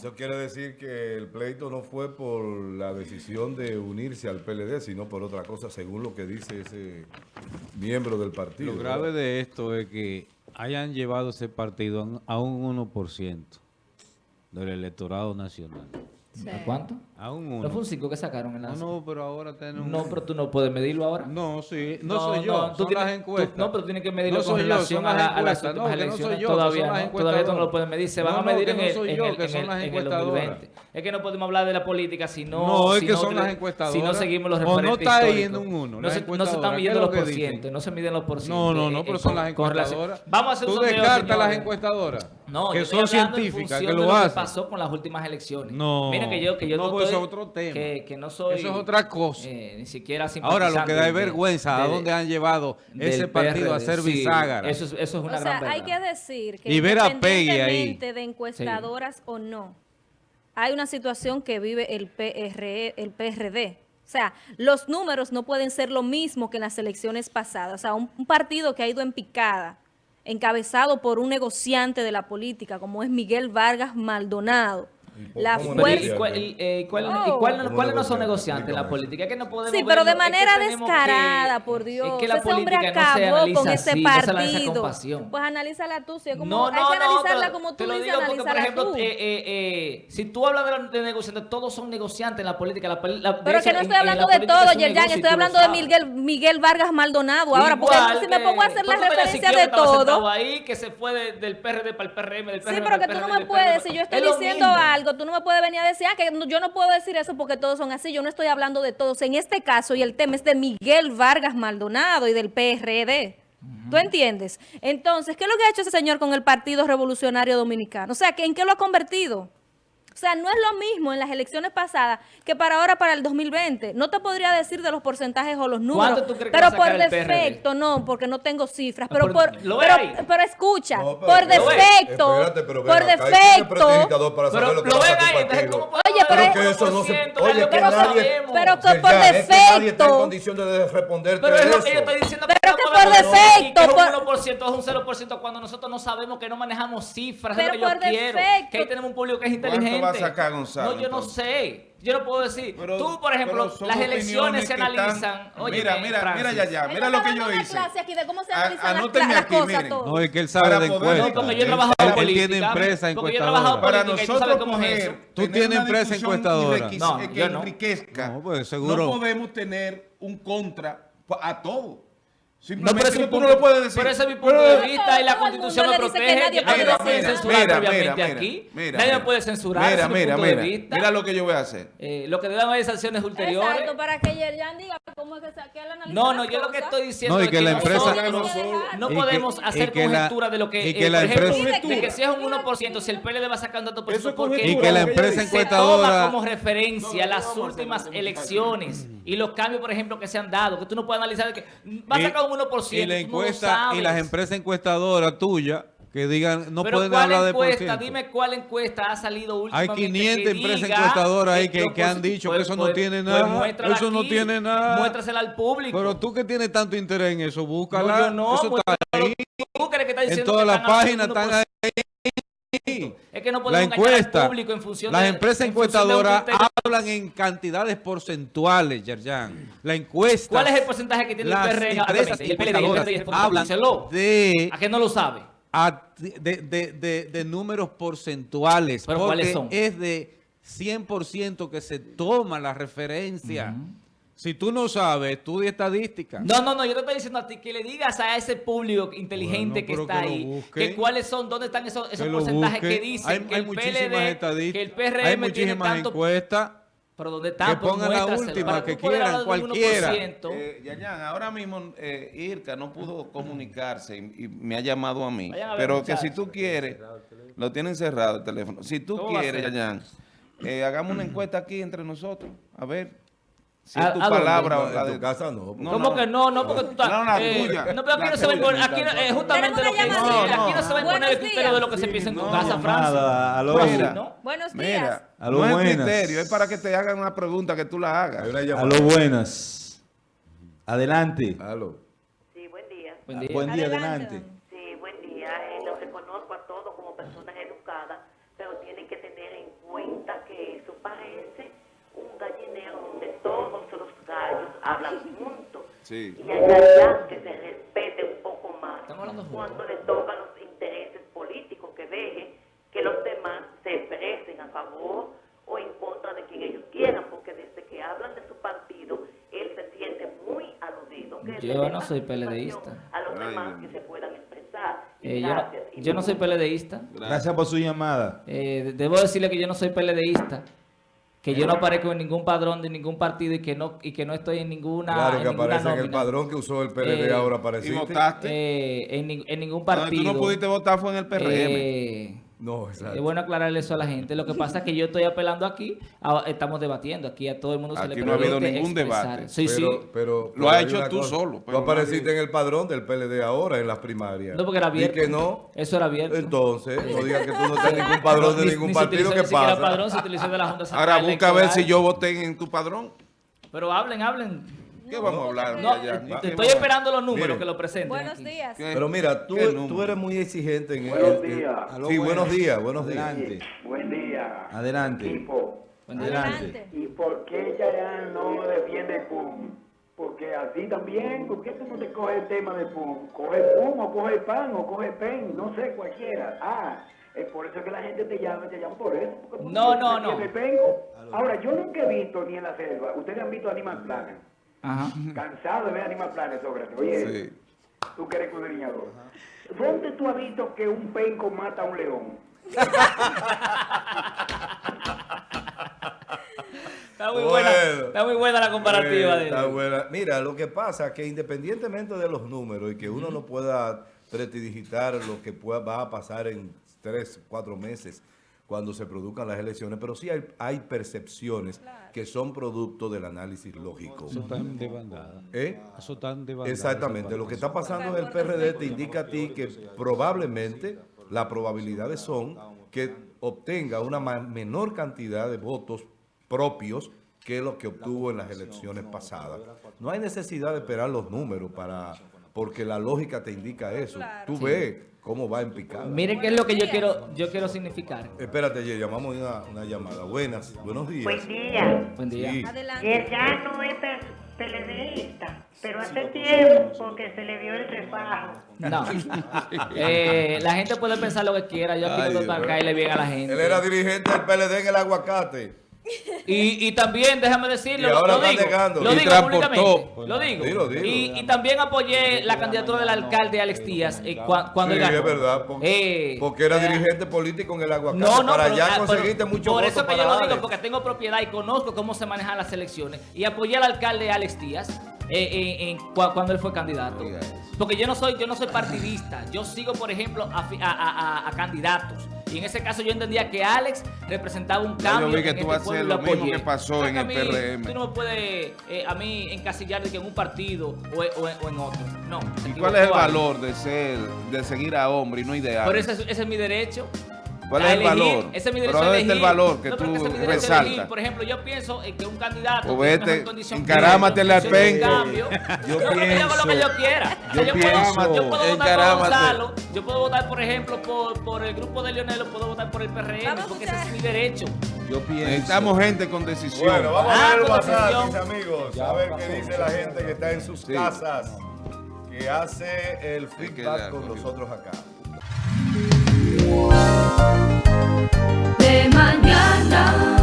Eso quiere decir que el pleito no fue por la decisión de unirse al PLD, sino por otra cosa, según lo que dice ese miembro del partido. Lo grave de esto es que hayan llevado ese partido a un 1% del electorado nacional. ¿A cuánto? A un ¿No 1. fue un 5 que sacaron en la... No, no, pero ahora tenemos... No, pero tú no puedes medirlo ahora. No, sí. No, soy yo, tú son tienes- las encuestas. tú- no, pero tú tienes que medirlo No con yo, relación a, las la- a las encuestas. últimas No, que no elecciones. soy yo, todavía, son las no, todavía tú no lo puedes medir. Se van No, a no, medir en, no el, en yo, el- en el- en el encuestadoras. 2020. Es que no podemos hablar de la política si no... No, es si que no son las encuestadoras. Si no seguimos los O no referentes está en un uno, No las se, no están ¿Qué midiendo los porcientos, no se miden los porcientos. No, no, no, eh, pero eh, son las encuestadoras. Vamos a hacer un Tú descartas las encuestadoras. No, que yo son científicas, que función lo de lo hacen. que pasó con las últimas elecciones. No, Miren que yo, que yo no, no, pues estoy- eso es otro tema. Que, que no soy... Eso es otra cosa. eh, ni siquiera Ahora lo que da es de- vergüenza a de- dónde han llevado ese partido a ser Sí, bisagra. Eso, es- eso es una O sea, hay que decir que Y ver a Peggy ahí. independientemente de encuestadoras o no, hay una situación que vive el, PRE, el PRD. O sea, los números no pueden ser lo mismo que en las elecciones pasadas. O sea, un, un partido que ha ido en picada, encabezado por un negociante de la política, como es Miguel Vargas Maldonado. La Pero, ¿y fuerza... cuál- y, eh, cuál- Oh. y cuál- ¿Cómo cuáles no son negociante? negociantes en la política? Que no podemos Sí, pero de verlo, es que manera descarada, que- por Dios. Es que la ese hombre no acabó analiza con ese así, no se partido. pasión. pues analízala tú, si es como, No, hay no, que no, analizarla pero como tú lo dices, porque, por ejemplo, tú. eh, eh, eh, si tú hablas de, los de negociantes, todos son negociantes en la política. La, la- Pero que no estoy hablando la de todo, Yerjan, estoy hablando de. Miguel, Miguel Vargas Maldonado. Ahora, porque si me que- pongo a hacer la referencia de que todo. ahí, que se fue de- del PRD para el PRM, del Sí, PRM pero para que tú no me puedes, si yo estoy diciendo mismo. Tú no me puedes venir a decir, ah, que yo no puedo decir eso porque todos son así, yo no estoy hablando de todos. En este caso, y el tema es de Miguel Vargas Maldonado y del PRD. ¿Tú entiendes? Entonces, ¿qué es lo que ha hecho ese señor con el Partido Revolucionario Dominicano? O sea, ¿que ¿en qué lo ha convertido? O sea, no es lo mismo en las elecciones pasadas que para ahora, para el 2020. No te podría decir de los porcentajes o los números, ¿Cuánto tú crees pero por defecto, no, porque no tengo cifras. Ah, Pero, por- por, ¿lo ve pero, escucha, No, pero- por defecto, Espérate, pero ven por defecto, prestidigitador para saber Pero lo que lo pasa ven en tu ahí, entonces. ¿cómo puede Oye, pero es que eso no se- 1%? oye, Es que que nadie- sabemos. pero que por es que nadie está en defecto. condición de responderte Pero es lo eso. que yo estoy diciendo Pero no que por defecto, Que es por- un 1% es un 0% cuando nosotros no sabemos que no manejamos cifras. es Pero lo que yo por quiero. defecto. Que ahí tenemos un público que es ¿Cuánto inteligente. va a sacar Gonzalo, No, yo no entonces? sé. Yo no puedo decir. Pero- Tú, por ejemplo, las elecciones se que están- analizan. Oye, mira, mira, Francis, mira ya, ya, mira lo que yo una hice. clase aquí de cómo se A- analizan las, anótenme las aquí, cosas. No, es que él sabe Para de encuestas. No, porque yo he trabajado Él en política. tiene empresa encuestadora. Para nosotros Tú tienes empresa encuestadora. No, que yo no. enriquezca, No, pues, seguro. no podemos tener un contra a todo. No, pero ese es que mi tú punto, no lo puedes decir. pero ese es mi punto Pero- de vista y la constitución me que protege. nadie Nadie puede eso. censurar mira, previamente mira, aquí. mira, Nadie me mira. puede censurar. Mira, mira, punto de mira. vista. Mira lo que yo voy a hacer. Eh, lo que deben haber sanciones ulteriores. Exacto, para que Yerjan diga cómo es que se que él analiza No, no, yo lo que estoy diciendo No, y es que la nosotros empresa- no podemos que- hacer que conjetura de lo que, y que eh, la por ejemplo, empresa- de que si es un 1%, si el PLD va sacando tanto por Eso porque Y que la que empresa se toma encuestadora... como referencia las últimas elecciones y los cambios, por ejemplo, que se han dado, que tú no puedes analizar de que va a sacar un 1%, y la encuesta y las empresas encuestadoras tuyas que digan no Pero pueden ¿cuál hablar de por encuesta? Dime cuál encuesta ha salido Hay últimamente 500 que empresas diga encuestadoras ahí que que, han posi- dicho que pues- eso no pues- tiene pues nada. eso no tiene nada. Muéstrasela al público. Pero tú que tienes tanto interés en eso, búscala. No, yo no, eso está ahí. tú crees que estás En todas las páginas están 1%. Es que no La podemos al encuesta, público en función las de- empresas en de encuestadoras hablan en cantidades porcentuales, Yerjan. La encuesta. ¿Cuál es el porcentaje que tiene el PRD? empresas el PLD, el el hablan de, ¿A qué no lo sabe? a- de, de- de- de números porcentuales. ¿Pero porque cuáles son? es de 100% que se toma la referencia. Si tú no sabes, estudia estadística. No, no, no, yo te estoy diciendo a ti que le digas a ese público inteligente Bueno, que está que ahí, busque. que cuáles son, dónde están esos, esos que porcentajes busque. que dicen hay, que hay el PLD, estadísticas. que el PRM hay tiene muchísimas tanto... encuestas. Pero ¿dónde están? que Pues pongan la última, que tú quieran, de cualquiera. 1%. Eh, Yayan, ahora mismo eh, Irka no pudo comunicarse y, y me ha llamado a mí. A Pero que si tú quieres, lo tienen cerrado el teléfono. Si tú ¿Cómo va a quieres? Yayan, eh, hagamos una encuesta aquí entre nosotros. A ver. Si ¿A- es tu a palabra o No, la de tu casa no. No, ¿Cómo no. que no? No, porque tú estás... No, la eh, tuya. No, pero aquí La no se va a imponer... Aquí no- eh, justamente lo que... llamadita. aquí no se va a imponer el criterio de lo que se piensa en tu no, casa, Francis. Nada, aló. Pues. ¿no? Buenos días. Mira, Aló, no es buenas. criterio, es para que te hagan una pregunta que tú la hagas. Llamada. Aló, buenas. Adelante. Aló. Sí. Buen día. Buen día, Adelante, Sí. Y en realidad que se respete un poco más cuando le tocan los intereses políticos, que dejen que los demás se expresen a favor o en contra de quien ellos quieran, porque desde que hablan de su partido, él se siente muy aludido. Que Yo no soy PLDista. A los Ay, demás que se puedan expresar. Eh, yo, no, yo no soy PLDista. Gracias por su llamada. Eh, debo decirle que yo no soy PLDista, que yo no aparezco en ningún padrón de ningún partido y que no y que no estoy en ninguna, Claro que aparece en el padrón que usó el PLD Eh, ahora para ¿Y decirte. votaste? Eh, en, ni- en ningún No, partido. tú no pudiste votar fue en el PRM. Eh, No, exacto. es bueno aclararle eso a la gente. Lo que pasa es que yo estoy apelando aquí, a- estamos debatiendo. Aquí a todo el mundo se Aquí le no ha habido ningún expresar. debate. Sí, pero, sí. pero- Lo pero has hay hecho tú solo, Tú pero no apareciste en el padrón del PLD ahora, en las primarias. No, porque era abierto. Y que no. Eso era abierto. Entonces, no digas que tú no estás en ningún padrón de Ni- ningún ni partido que pasa. padrón, se utilizó de la Junta Central Ahora busca a ver si yo voté en tu padrón. Pero hablen, hablen. ¿Qué vamos a hablar? No, allá? ¿Qué estoy esperando los números que lo presenten. Buenos aquí. días. ¿Qué- Pero mira, tú, tú eres muy exigente en Buenos en- en- días. Sí, buenos días, buenos días. Adelante. Buen día. Adelante. Equipo. Adelante. ¿Y por qué Chayanne no defiende PUM? Porque así también, ¿por qué tú no te coges el tema de PUM? Coge PUM o coge PAN o coge PEN, no sé, cualquiera. Ah, es por eso que la gente te llama, te llama por eso. porque tú No, no, no. Ahora, yo nunca he visto ni en la selva, ustedes han visto Animal Planet. Ajá. Cansado de ver Animal Planet, Sócrates. Oye, Sí. tú que eres escudriñador. ¿Dónde tú has visto que un penco mata a un león? Está muy Bueno. buena, está muy buena la comparativa Eh, de buena. Mira, lo que pasa es que independientemente de los números y que uno no pueda prestidigitar lo que pueda, va a pasar en tres, cuatro meses cuando se produzcan las elecciones, pero sí hay, hay percepciones que son producto del análisis lógico. Eso están de bandada. ¿Eh? Eso están de bandada. Exactamente, lo que está pasando en el PRD te indica a ti que probablemente las probabilidades son que obtenga una menor cantidad de votos propios que lo que obtuvo en las elecciones pasadas. No hay necesidad de esperar los números para porque la lógica te indica eso. Tú ves cómo va en picada. Miren qué es lo que yo quiero, yo quiero significar. Espérate, Jerry, llamamos una, una llamada. Buenas, buenos días. Buen día. Buen día. Sí. Adelante. Ya no es peledeísta, pero hace tiempo que se le vio el refajo. No. Eh, la gente puede pensar lo que quiera. Yo aquí no caerle bien a la gente. Él era dirigente del PLD en el aguacate. Y, y también, déjame decirlo, Y ahora lo digo, negando. lo Y digo públicamente, lo digo. Dilo, dilo. Y, y también apoyé la candidatura del alcalde Alex Díaz eh, cua- cuando Sí, ganó. es verdad, porque, Eh, porque era eh, dirigente político en el aguacate. No, no, para allá ah, pero conseguiste mucho Por eso que yo lo digo, porque porque tengo propiedad y conozco cómo se manejan las elecciones. Y apoyé al alcalde Alex Díaz eh, eh, cuando él fue candidato. Porque yo no soy, yo no soy partidista. Yo sigo, por ejemplo, a, a- a- a- a candidatos. Y en ese caso yo entendía que Alex representaba un Ya yo cambio. vi que en tú este haces pueblo y lo mismo que pasó en el a mí, PRM. Tú no me puedes eh, a mí encasillar de que en un partido o, en- o en- o en otro. No. ¿Y cuál es el valor de ser, de seguir a hombre y no ideal? Ese es mi derecho. ¿Cuál es el elegir. valor? Ese es mi Pero derecho a ¿dónde está el valor que No, pero tú ese es mi derecho a resaltas? elegir. Por ejemplo, yo pienso en que un candidato Pues tiene vete, mejor condición que encarámatele otro, al condición de penco. cambio. Yo yo hago lo que pienso- yo quiera. O sea, yo yo, pienso- puedo, yo puedo votar por encarámate. Gonzalo, yo puedo votar, por ejemplo, por, por el grupo de Leonel, o puedo votar por el PRM, Vamos a porque ese es mi derecho. Yo pienso. Necesitamos gente con decisión. Bueno, vamos Ah, a ver el WhatsApp, decisión. mis amigos. A ver qué dice la gente que está en sus Sí. casas, que hace el feedback la con nosotros acá. De mañana.